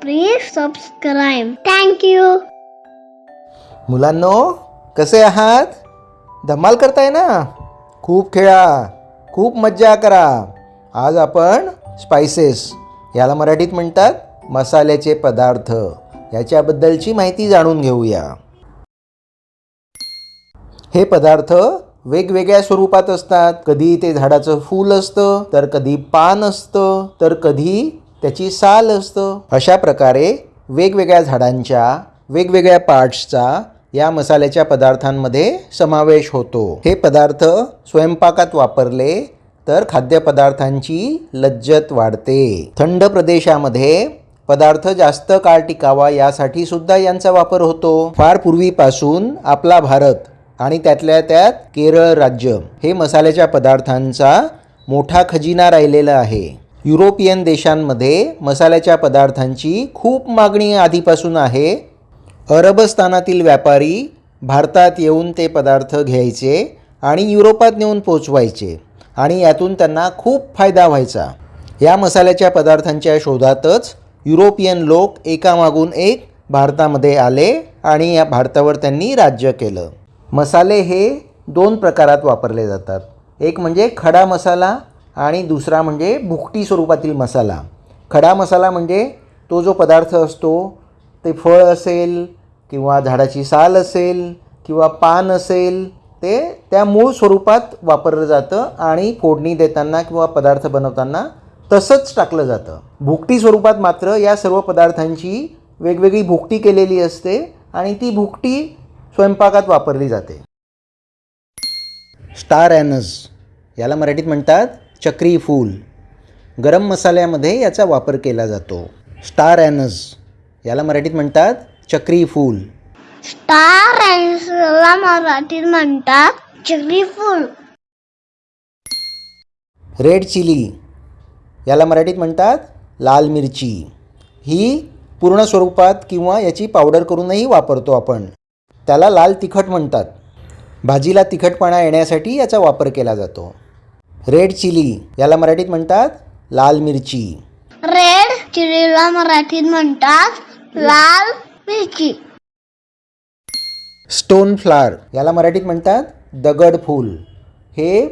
Please subscribe. Thank you मुलांनो कसे आहात? धमाल करताय ना? खूप खेळा खूप मज्जा करा. आज आपण स्पायसेस याला मराठीत म्हणतात मसाल्याचे पदार्थ. याच्याबद्दलची माहिती जाणून घेऊया. हे पदार्थ वेगवेगळ्या स्वरूपात असतात. कधी ते झाडाचं फूल असतं तर कधी पान असतं तर कधी त्याची साल असतं. अशा प्रकारे वेगवेगळ्या झाडांच्या वेगवेगळ्या पार्ट्सचा या मसाल्याच्या पदार्थांमध्ये समावेश होतो. हे पदार्थ स्वयंपाकात वापरले तर खाद्यपदार्थांची लज्जत वाढते. थंड प्रदेशामध्ये पदार्थ जास्त काळ टिकावा यासाठी सुद्धा यांचा वापर होतो. फार पूर्वीपासून आपला भारत आणि त्यातल्या त्यात केरळ राज्य हे मसाल्याच्या पदार्थांचा मोठा खजिना राहिलेला आहे. युरोपियन देशांमध्ये मसाल्याच्या पदार्थांची खूप मागणी आधीपासून आहे. अरबस्थानातील व्यापारी भारतात येऊन ते पदार्थ घ्यायचे आणि युरोपात नेऊन पोचवायचे आणि यातून त्यांना खूप फायदा व्हायचा. या मसाल्याच्या पदार्थांच्या शोधातच युरोपियन लोक एकामागून एक भारतामध्ये आले आणि या भारतावर त्यांनी राज्य केलं. मसाले हे दोन प्रकारात वापरले जातात. एक म्हणजे खडा मसाला आणि दुसरा म्हणजे भुकटी स्वरूपातील मसाला. खडा मसाला म्हणजे तो जो पदार्थ असतो ते फळ असेल किंवा झाडाची साल असेल किंवा पान असेल ते त्या मूळ स्वरूपात वापरलं जातं आणि फोडणी देताना किंवा पदार्थ बनवताना तसंच टाकलं जातं. भुकटी स्वरूपात मात्र या सर्व पदार्थांची वेगवेगळी भुकटी केलेली असते आणि ती भुकटी स्वयंपाकात वापरली जाते. स्टार ॲनस याला मराठीत म्हणतात चक्री फूल. गरम मसाल्यामध्ये याचा वापर केला जातो. स्टार ॲनस याला मराठीत म्हणतात चक्री फूल. स्टार ला मराठीत म्हणतात चक्री फूल. Red chilli. याला मराठीत म्हणतात लाल मिरची. ही पूर्ण स्वरूपात किंवा याची पावडर करूनही वापरतो आपण. त्याला लाल तिखट म्हणतात. भाजीला तिखटपणा येण्यासाठी याचा वापर केला जातो. रेड चिली याला मराठीत म्हणतात लाल मिरची. रेड चिलीला मराठीत म्हणतात लाल मिरची. स्टोन फ्लावर याला मराठीत म्हणतात दगड फूल. हे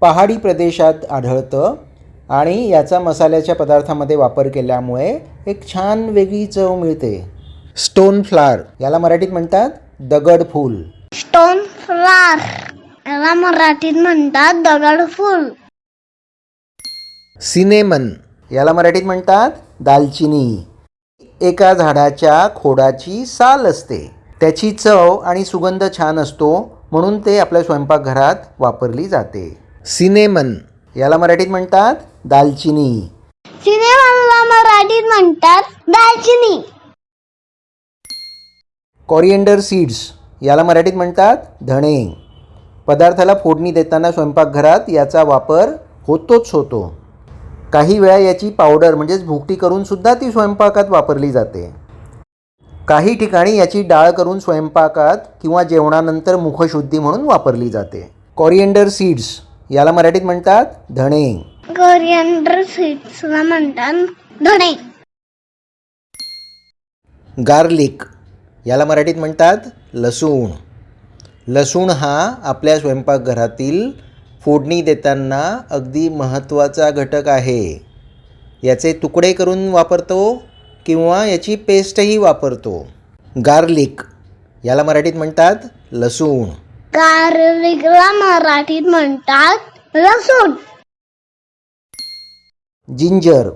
पहाडी प्रदेशात आढळतं आणि याचा मसाल्याच्या पदार्थामध्ये वापर केल्यामुळे एक छान वेगळी चव मिळते. स्टोन फ्लावर याला मराठीत म्हणतात दगड फूल. स्टोन फ्लावर याला मराठीत म्हणतात दगड फूल. सिनेमन. याला मराठीत म्हणतात दालचिनी. एका झाडाच्या खोडाची साल असते. त्याची चव आणि सुगंध छान असतो म्हणून ते आपल्या स्वयंपाकघरात वापरली जाते. सिनेमन. याला मराठीत म्हणतात दालचिनी. सिनेमाला मराठीत म्हणतात दालचिनी. Coriander seeds. याला मराठीत म्हणतात धणे. पदार्थाला फोडणी देताना स्वयंपाकघरात याचा वापर होतोच होतो. काही वेळा याची पावडर म्हणजेच भुकटी करून सुद्धा ती स्वयंपाकात वापरली जाते. काही ठिकाणी याची डाळ करून स्वयंपाकात किंवा जेवणानंतर मुखशुद्धी म्हणून वापरली जाते. कॉरिएंडर सीड्स याला मराठीत म्हणतात धणे. कोरिअंडर सीड्सला म्हणतात धणे. गार्लिक याला मराठीत म्हणतात लसूण. लसूण हा आपल्या स्वयंपाकघरातील फोडणी देताना अगदी महत्त्वाचा घटक आहे. याचे तुकडे करून वापरतो किंवा याची पेस्टही वापरतो. गार्लिक याला मराठीत म्हणतात लसूण. गार्लिकला मराठीत म्हणतात लसूण. जिंजर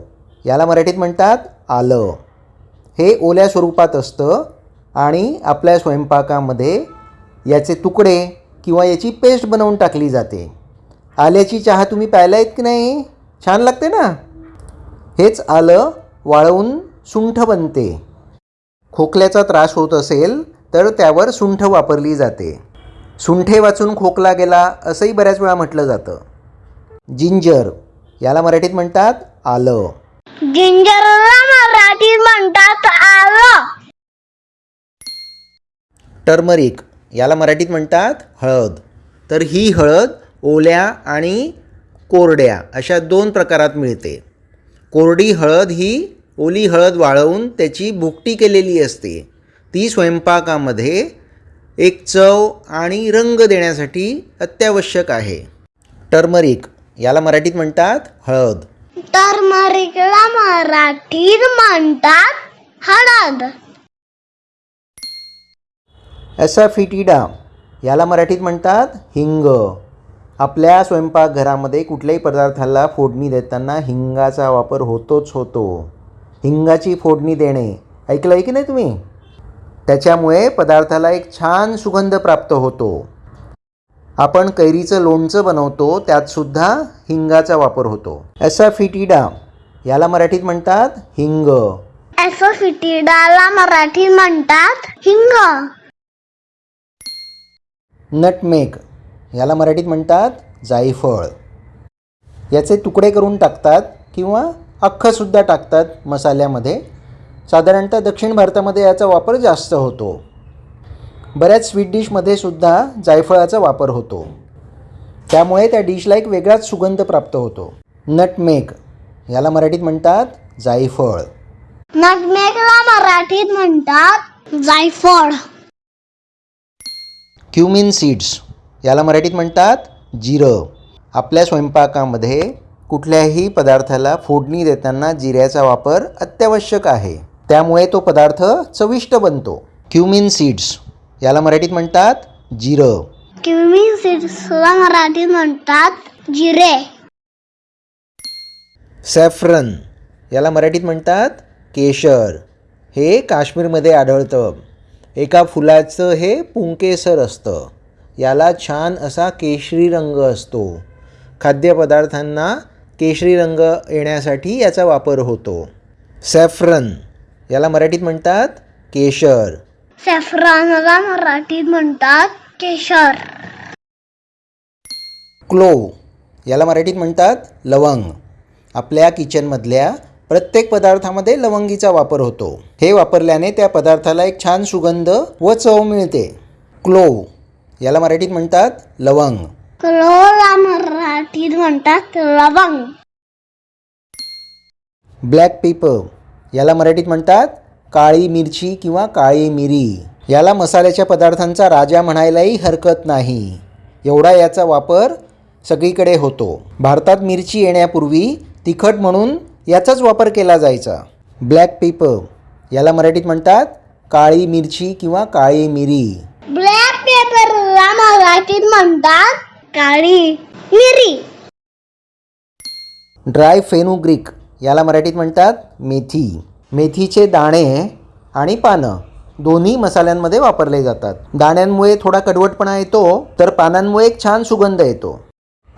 याला मराठीत म्हणतात आलं. हे ओल्या स्वरूपात असतं आणि आपल्या स्वयंपाकामध्ये याचे तुकडे किंवा याची पेस्ट बनवून टाकली जाते. आल्याची चहा तुम्ही प्यायला आहेत की नाही? छान लागते ना? हेच आलं वाळवून सुंठ बनते. खोकल्याचा त्रास होत असेल तर त्यावर सुंठ वापरली जाते. सुंठे वाचून खोकला गेला असंही बऱ्याच वेळा म्हटलं जातं. जिंजर याला मराठीत म्हणतात आलं. जिंजरला मराठीत म्हणतात आलं. टर्मरिक याला मराठीत म्हणतात हळद. तर ही हळद ओल्या आणि कोरड्या अशा दोन प्रकारात मिळते. कोरडी हळद ही ओली हळद वाळवून त्याची भुकटी केलेली असते. ती स्वयंपाकामध्ये एक चव आणि रंग देण्यासाठी अत्यावश्यक आहे. टर्मरिक याला मराठीत म्हणतात हळद. टर्मरिकला मराठीत म्हणतात हळद. ॲसाफिटिडा याला मराठीत म्हणतात हिंग. आपल्या स्वयंपाकघरामध्ये कुठल्याही पदार्थाला फोडणी देताना हिंगाचा वापर होतोच होतो. हिंगाची फोडणी देणे ऐकलं आहे की नाही तुम्ही? त्याच्यामुळे पदार्थाला एक छान सुगंध प्राप्त होतो. आपण कैरीचं लोणचं बनवतो त्यातसुद्धा हिंगाचा वापर होतो. ॲसाफिटिडा याला मराठीत म्हणतात हिंग. ॲसोफिटिडाला मराठीत म्हणतात हिंग. नटमेग याला मराठीत म्हणतात जायफळ याचे तुकडे करून टाकतात किंवा अख्खंसुद्धा टाकतात मसाल्यामध्ये. साधारणतः दक्षिण भारतामध्ये याचा वापर जास्त होतो. बऱ्याच स्वीट डिशमध्ये सुद्धा जायफळाचा वापर होतो. त्यामुळे त्या डिशला एक वेगळाच सुगंध प्राप्त होतो. नटमेग याला मराठीत म्हणतात जायफळ नटमेगला मराठीत म्हणतात जायफळ क्युमिन सीड्स याला मराठीत म्हणतात जिरं. आपल्या स्वयंपाकामध्ये कुठल्याही पदार्थाला फोडणी देताना जिऱ्याचा वापर अत्यावश्यक आहे. त्यामुळे तो पदार्थ चविष्ट बनतो. क्युमिन सीड्स याला मराठीत म्हणतात जिरं. क्युमिन सीड्सला मराठीत म्हणतात जिरे. सॅफ्रन याला मराठीत म्हणतात केशर. हे काश्मीरमध्ये आढळतं. एका फुलाचं हे पुंकेसर असतं. याला छान असा केशरी रंग असतो. खाद्यपदार्थांना केशरी रंग येण्यासाठी याचा वापर होतो. सॅफ्रन याला मराठीत म्हणतात केशर. सॅफ्रॉनला मराठीत म्हणतात केशर. क्लोव याला मराठीत म्हणतात लवंग. आपल्या किचनमधल्या प्रत्येक पदार्थामध्ये लवंगीचा वापर होतो. हे वापरल्याने त्या पदार्थाला एक छान सुगंध व चव मिळते. क्लोव याला मराठीत म्हणतात लवंग. क्लोला मराठीत म्हणतात लवंग. ब्लॅक पेपर याला मराठीत म्हणतात काळी मिरची किंवा काळी मिरी. याला मसाल्याच्या पदार्थांचा राजा म्हणायलाही हरकत नाही. एवढा याचा वापर सगळीकडे होतो. भारतात मिरची येण्यापूर्वी तिखट म्हणून याचाच वापर केला जायचा. ब्लॅक पेपर याला मराठीत म्हणतात काळी मिरची किंवा काळी मिरी. ब्लॅक पेपरला मराठीत म्हणतात काळी मिरी. ड्राय फेनुग्रीक याला मराठीत म्हणतात मेथी. मेथीचे दाणे आणि पानं दोन्ही मसाल्यांमध्ये वापरले जातात. दाण्यांमुळे थोडा कडवटपणा येतो तर पानांमुळे एक छान सुगंध येतो.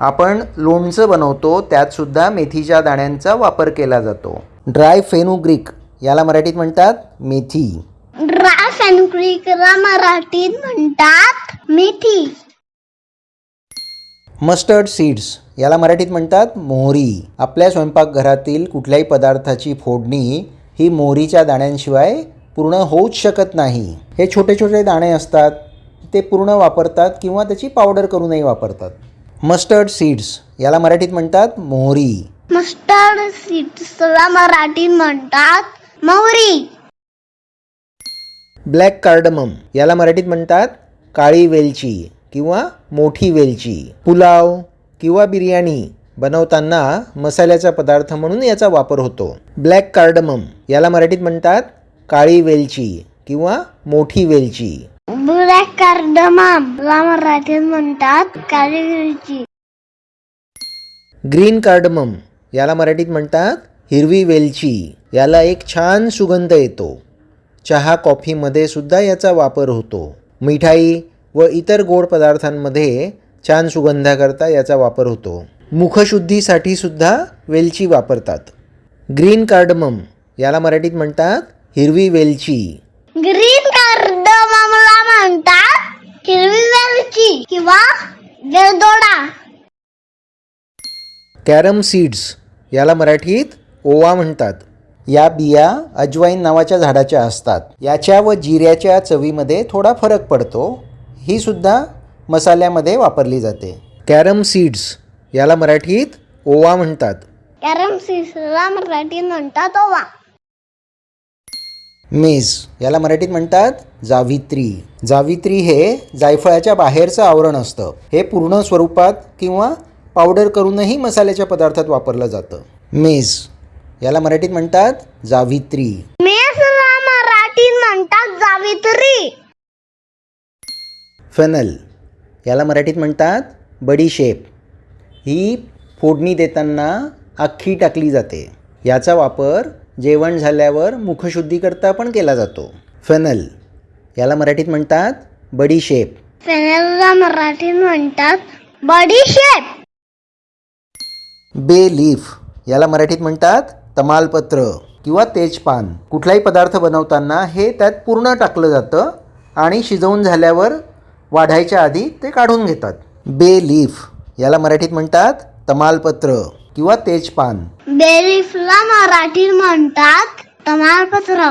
आपण लोणचं बनवतो त्यातसुद्धा मेथीच्या दाण्यांचा वापर केला जातो. ड्राय फेनुग्रीक याला मराठीत म्हणतात मेथी. ड्राय फेनुग्रीकला मराठीत म्हणतात मेथी. मस्टर्ड सीड्स याला मराठीत म्हणतात मोहरी. आपल्या स्वयंपाकघरातील कुठल्याही पदार्थाची फोडणी ही मोहरीच्या दाण्यांशिवाय पूर्ण होऊच शकत नाही. हे छोटे छोटे दाणे असतात ते पूर्ण वापरतात किंवा त्याची पावडर करूनही वापरतात. मस्टर्ड सीड्स याला मराठीत म्हणतात मोहरी. मस्टर्ड सीड्सला मराठीत म्हणतात मोहरी. ब्लॅक कार्डमम याला मराठीत म्हणतात काळी वेलची किंवा मोठी वेलची. पुलाव किंवा बिर्याणी बनवताना मसाल्याचा पदार्थ म्हणून याचा वापर होतो. ब्लॅक कार्डमम याला मराठीत म्हणतात काळी वेलची किंवा मोठी वेलची. ब्लॅक कार्डममला मराठीत म्हणतात काळी मिरची ग्रीन कार्डमम याला मराठीत म्हणतात हिरवी वेलची. याला एक छान सुगंध येतो. चहा कॉफीमध्ये सुद्धा याचा वापर होतो. मिठाई व इतर गोड पदार्थांमध्ये छान सुगंधाकरता याचा वापर होतो. मुखशुद्धीसाठी सुद्धा वेलची वापरतात. ग्रीन कार्डमम याला मराठीत म्हणतात हिरवी वेलची. ग्रीन कार्डममला म्हणतात. हिरवी वेलची किंवा वेलदोडा कॅरम सीड्स याला मराठीत ओवा म्हणतात. या बिया अजवाईन नावाच्या झाडाच्या असतात. याच्या व जिऱ्याच्या चवीमध्ये थोडा फरक पडतो. ही सुद्धा मसाल्यामध्ये वापरली जाते. कॅरम सीड्स याला मराठीत ओवा म्हणतात. कॅरम सीड्सला मराठीत म्हणतात ओवा. मेज. याला मराठीत म्हणतात जावित्री. जावित्री हे जायफळाच्या बाहेरचं आवरण असतं. हे पूर्ण स्वरूपात किंवा पावडर करूनही मसाल्याच्या पदार्थात वापरलं जातं. मेज. याला मराठीत म्हणतात जावित्री. मेसला मराठीत म्हणतात जावित्री. फेनल. याला मराठीत म्हणतात बडीशेप ही फोडणी देताना अख्खी टाकली जाते. याचा वापर जेवण झाल्यावर मुखशुद्धीकरता पण केला जातो. फेनल याला मराठीत म्हणतात बडीशेप फेनेलला मराठीत म्हणतात बडीशेप बे लीफ याला मराठीत म्हणतात तमालपत्र किंवा तेजपान. कुठलाही पदार्थ बनवताना हे त्यात पूर्ण टाकलं जातं आणि शिजवून झाल्यावर वाढायच्या आधी ते काढून घेतात. बे लीफ याला मराठीत म्हणतात तमालपत्र. किंवा तेजपान. बेलीफला मराठीत म्हणतात तमालपत्र.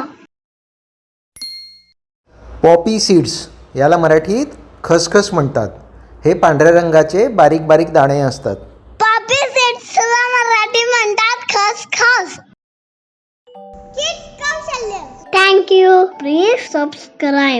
पॉपी सीड्स याला मराठीत खसखस म्हणतात. हे पांढऱ्या रंगाचे बारीक बारीक दाणे असतात. पॉपी सीड्सला मराठी म्हणतात खसखस. Thank you please subscribe